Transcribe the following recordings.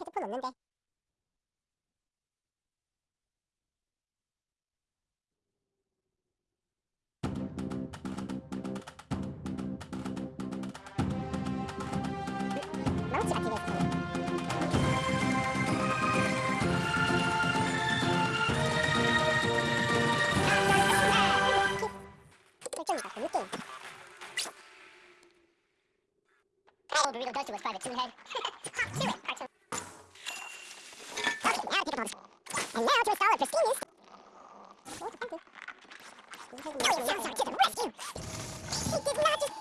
헤드폰 없는데 망치 같은 게 있어요 I will be the best with private two head. And now to install a prestigious... Oh, thank you. William to the rescue! He did not just...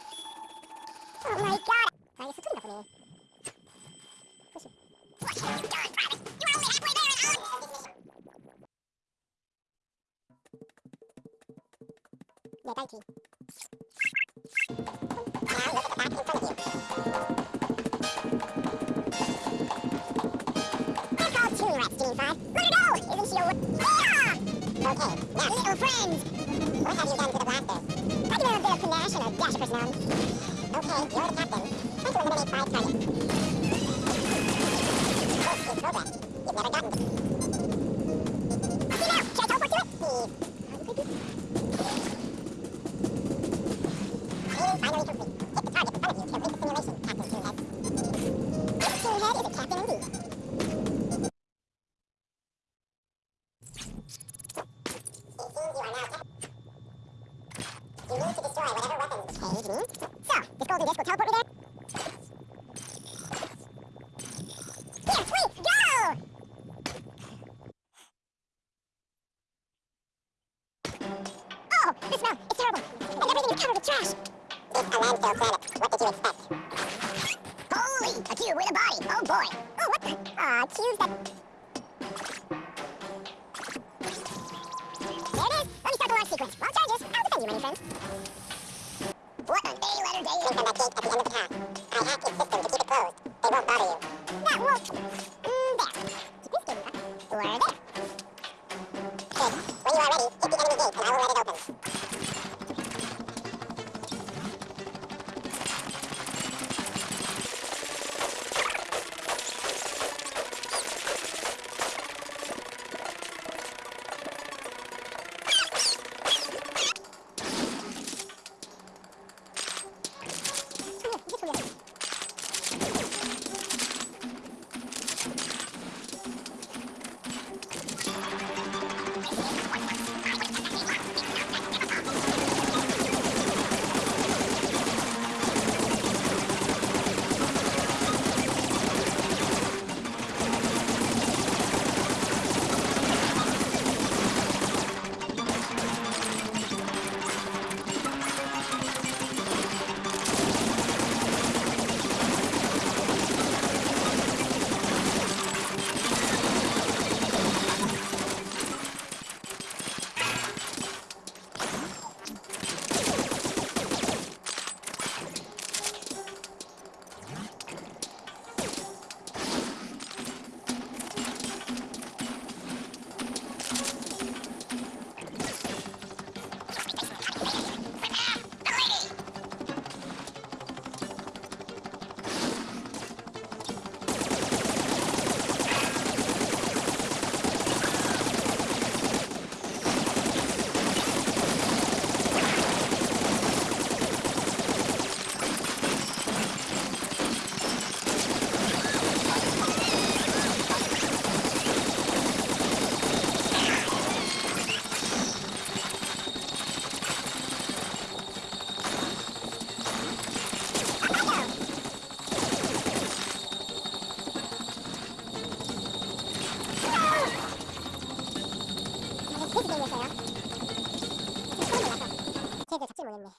Oh my god! I guess it's good me. Yeah, thank you. Now look at the back in front of you. Okay, now little friends! What have you done to the blaster? I give him a bit of panache and a dash of personality. Okay, you're the captain. Try to eliminate five targets. Finally complete. Hit the target in front of you to the simulation, Captain Toonhead. This Toonhead is a captain indeed. It seems you are now cap- You need to destroy whatever weapons. Okay, you mean? So, this will teleport me there? Go! Oh, smell, it's terrible. And everything is covered trash. It's a landfill planet. What did you expect? Holy, a cube with a body. Oh boy. Oh, what the? Ah, Aw, cubes that... A-letter day. Gate at the end of the. I hacked system to keep it closed. They won't bother you. That won't... There. 포지션이었어요. 소름 작지 못했네.